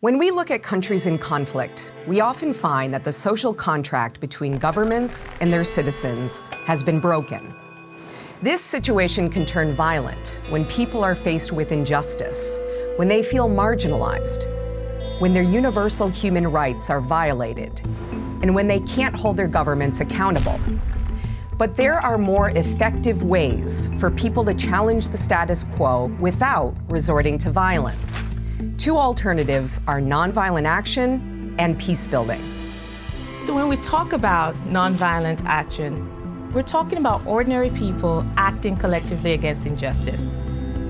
When we look at countries in conflict, we often find that the social contract between governments and their citizens has been broken. This situation can turn violent when people are faced with injustice, when they feel marginalized, when their universal human rights are violated, and when they can't hold their governments accountable. But there are more effective ways for people to challenge the status quo without resorting to violence. Two alternatives are nonviolent action and peace building. So when we talk about nonviolent action, we're talking about ordinary people acting collectively against injustice.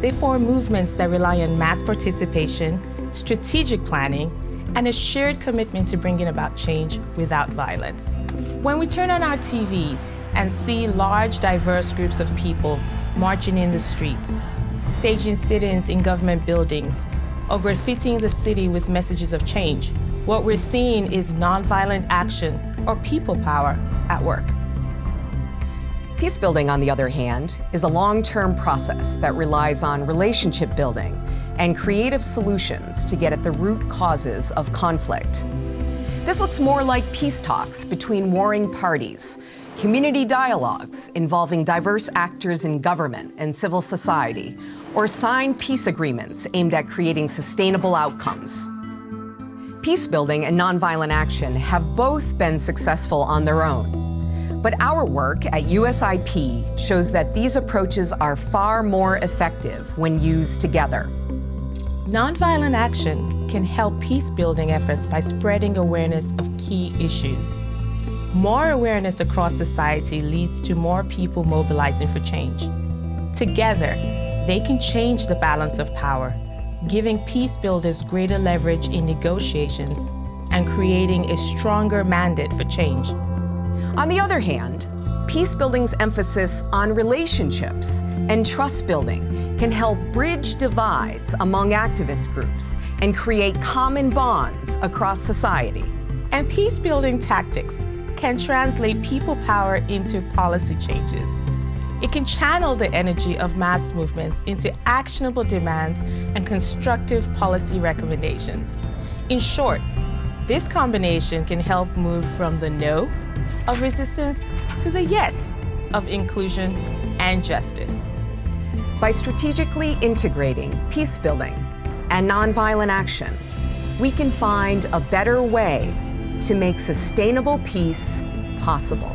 They form movements that rely on mass participation, strategic planning, and a shared commitment to bringing about change without violence. When we turn on our TVs and see large, diverse groups of people marching in the streets, staging sit-ins in government buildings, or graffitiing the city with messages of change, what we're seeing is nonviolent action or people power at work. Peace building, on the other hand, is a long-term process that relies on relationship building and creative solutions to get at the root causes of conflict. This looks more like peace talks between warring parties, community dialogues involving diverse actors in government and civil society, or signed peace agreements aimed at creating sustainable outcomes. Peace building and nonviolent action have both been successful on their own. But our work at USIP shows that these approaches are far more effective when used together. Nonviolent action can help peace-building efforts by spreading awareness of key issues. More awareness across society leads to more people mobilizing for change. Together, they can change the balance of power, giving peace builders greater leverage in negotiations and creating a stronger mandate for change. On the other hand, peace building's emphasis on relationships and trust building can help bridge divides among activist groups and create common bonds across society. And peace building tactics can translate people power into policy changes. It can channel the energy of mass movements into actionable demands and constructive policy recommendations. In short, this combination can help move from the no of resistance to the yes of inclusion and justice. By strategically integrating peace building and nonviolent action, we can find a better way to make sustainable peace possible.